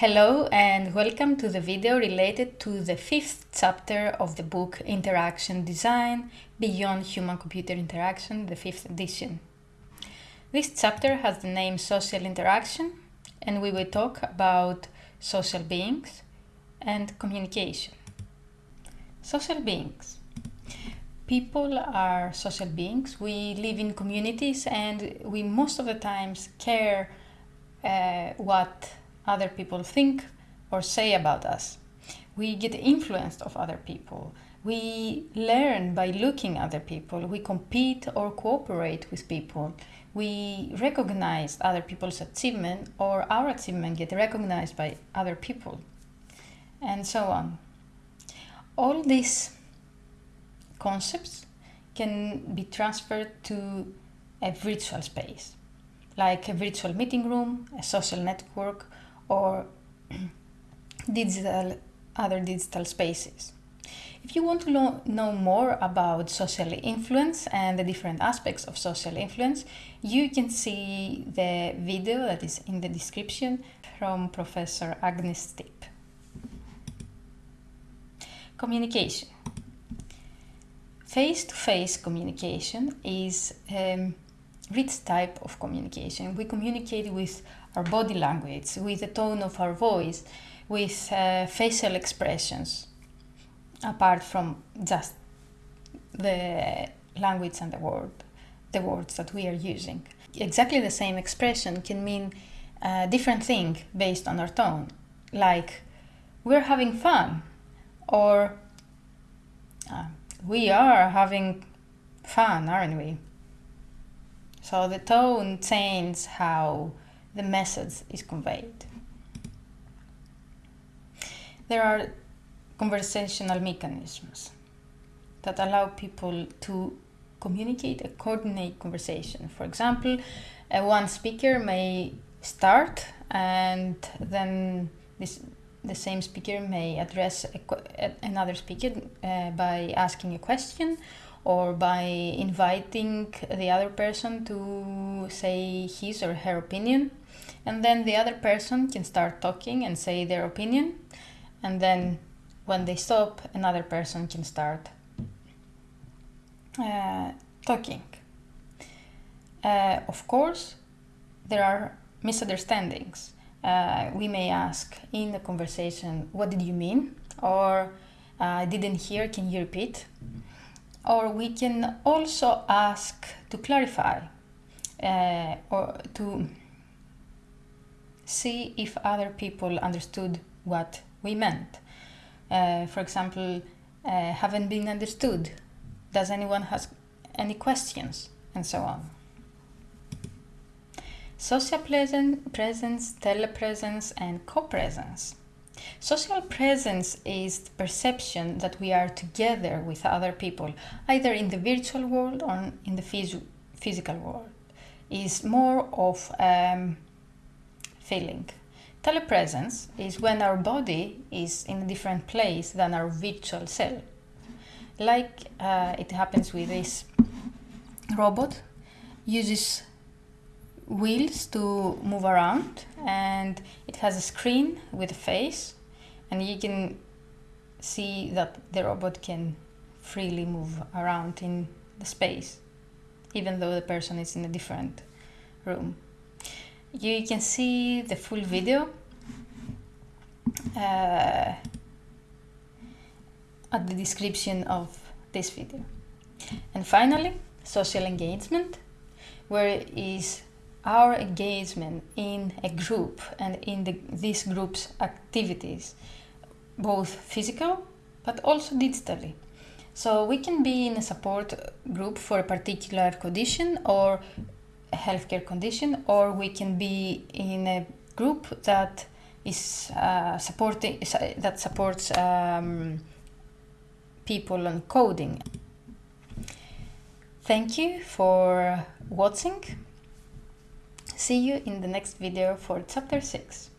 Hello and welcome to the video related to the fifth chapter of the book Interaction Design Beyond Human-Computer Interaction, the fifth edition. This chapter has the name Social Interaction and we will talk about social beings and communication. Social beings. People are social beings. We live in communities and we most of the times care uh, what other people think or say about us. We get influenced of other people. We learn by looking at other people. We compete or cooperate with people. We recognize other people's achievement or our achievement get recognized by other people and so on. All these concepts can be transferred to a virtual space, like a virtual meeting room, a social network, or digital other digital spaces. If you want to know more about social influence and the different aspects of social influence, you can see the video that is in the description from Professor Agnis Stibe. Communication. Face-to-face -face communication is a rich type of communication. We communicate with our body language, with the tone of our voice, with uh, facial expressions, apart from just the language and the word, the words that we are using. Exactly the same expression can mean a different thing based on our tone, like we're having fun, or uh, we are having fun, aren't we? So the tone changes how the message is conveyed. There are conversational mechanisms that allow people to communicate and coordinate conversation. For example, uh, one speaker may start and then this the same speaker may address a, another speaker uh, by asking a question or by inviting the other person to say his or her opinion and then the other person can start talking and say their opinion and then when they stop another person can start uh, talking. Uh, of course there are misunderstandings. Uh, we may ask in the conversation what did you mean? or I didn't hear can you repeat? or we can also ask to clarify uh, or to see if other people understood what we meant. Uh, for example, uh, haven't been understood. Does anyone has any questions? And so on. Social presence, telepresence, and co-presence. Social presence is the perception that we are together with other people, either in the virtual world or in the phys physical world. Is more of um, feeling. Telepresence is when our body is in a different place than our virtual self. Like uh, it happens with this robot, uses wheels to move around and it has a screen with a face and you can see that the robot can freely move around in the space even though the person is in a different room. You can see the full video uh, at the description of this video. And finally, social engagement, where is our engagement in a group and in the, this group's activities, both physical but also digitally. So we can be in a support group for a particular condition or healthcare condition, or we can be in a group that is uh, supporting that supports um, people on coding. Thank you for watching. See you in the next video for chapter 6.